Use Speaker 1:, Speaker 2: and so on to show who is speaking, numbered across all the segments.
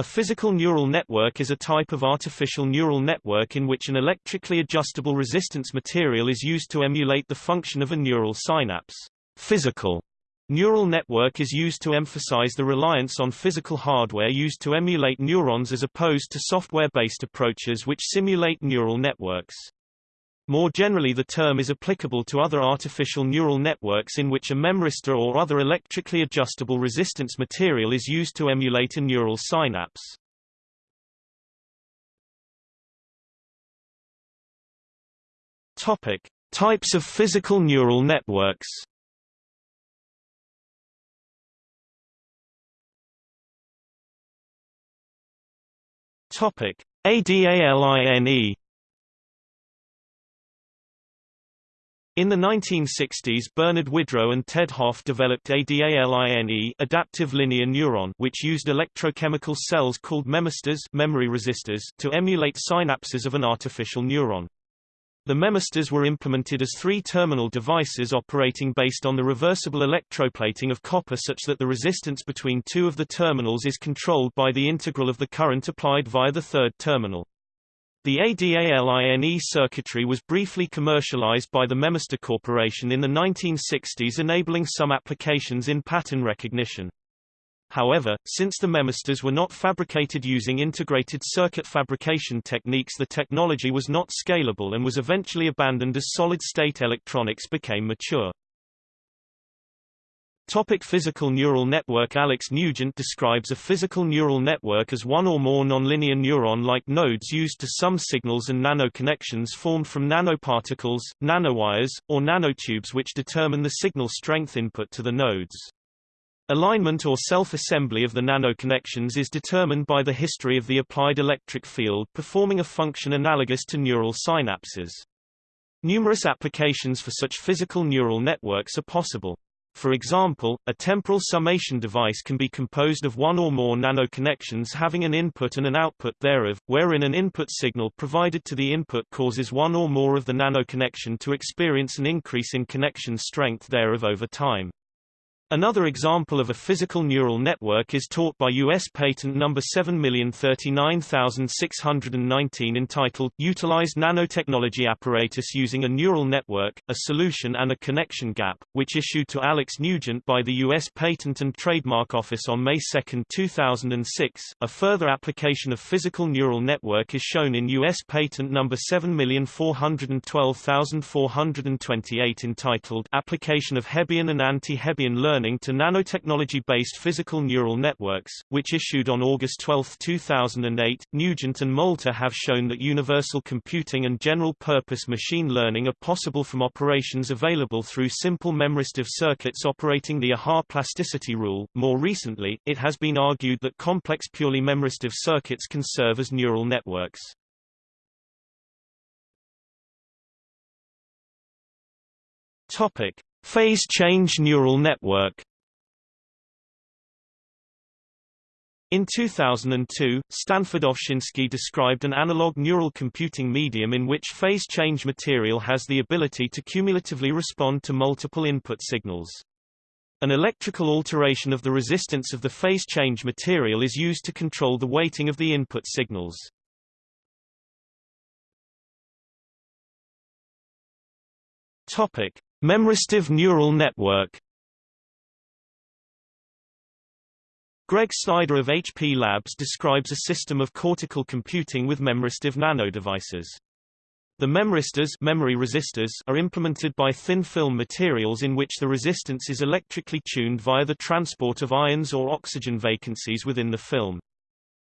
Speaker 1: A physical neural network is a type of artificial neural network in which an electrically adjustable resistance material is used to emulate the function of a neural synapse. Physical neural network is used to emphasize the reliance on physical hardware used to emulate neurons as opposed to software-based approaches which simulate neural networks. More generally the term is applicable to other artificial neural networks in which a memristor or other electrically adjustable resistance material is used to emulate a neural synapse. Topic: Types of physical neural networks. Topic: ADALINE In the 1960s Bernard Widrow and Ted Hoff developed ADALINE adaptive linear neuron which used electrochemical cells called memristors memory resistors to emulate synapses of an artificial neuron. The memristors were implemented as three-terminal devices operating based on the reversible electroplating of copper such that the resistance between two of the terminals is controlled by the integral of the current applied via the third terminal. The ADALINE circuitry was briefly commercialized by the Memristor Corporation in the 1960s enabling some applications in pattern recognition. However, since the memistors were not fabricated using integrated circuit fabrication techniques the technology was not scalable and was eventually abandoned as solid-state electronics became mature. Topic physical neural network Alex Nugent describes a physical neural network as one or more nonlinear neuron-like nodes used to sum signals and nanoconnections formed from nanoparticles, nanowires, or nanotubes which determine the signal strength input to the nodes. Alignment or self-assembly of the nanoconnections is determined by the history of the applied electric field performing a function analogous to neural synapses. Numerous applications for such physical neural networks are possible. For example, a temporal summation device can be composed of one or more nanoconnections having an input and an output thereof, wherein an input signal provided to the input causes one or more of the nanoconnection to experience an increase in connection strength thereof over time. Another example of a physical neural network is taught by U.S. Patent No. 7039619 entitled Utilized Nanotechnology Apparatus Using a Neural Network, a Solution and a Connection Gap, which issued to Alex Nugent by the U.S. Patent and Trademark Office on May 2, 2006. A further application of physical neural network is shown in U.S. Patent No. 7412428 entitled Application of Hebbian and Anti-Hebbian Learning learning to nanotechnology-based physical neural networks, which issued on August 12, 2008. Nugent and Molter have shown that universal computing and general-purpose machine learning are possible from operations available through simple memristive circuits operating the AHaH plasticity rule. More recently, it has been argued that complex purely memristive circuits can serve as neural networks. Topic: Phase change neural network In 2002, Stanford Ovshinsky described an analog neural computing medium in which phase change material has the ability to cumulatively respond to multiple input signals. An electrical alteration of the resistance of the phase change material is used to control the weighting of the input signals. Topic: Memristive neural network Greg Snider of HP Labs describes a system of cortical computing with memristive nanodevices. The memristors memory resistors are implemented by thin film materials in which the resistance is electrically tuned via the transport of ions or oxygen vacancies within the film.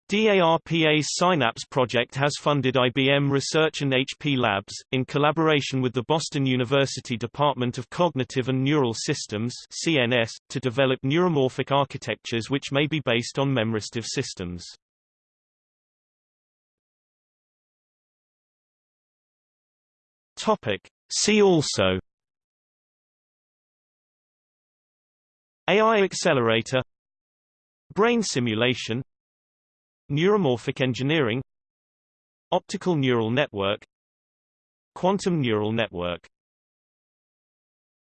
Speaker 1: DARPA's Synapse project has funded IBM Research and HP Labs, in collaboration with the Boston University Department of Cognitive and Neural Systems CNS, to develop neuromorphic architectures which may be based on memristive systems. Topic. See also AI accelerator Brain simulation Neuromorphic engineering Optical neural network Quantum neural network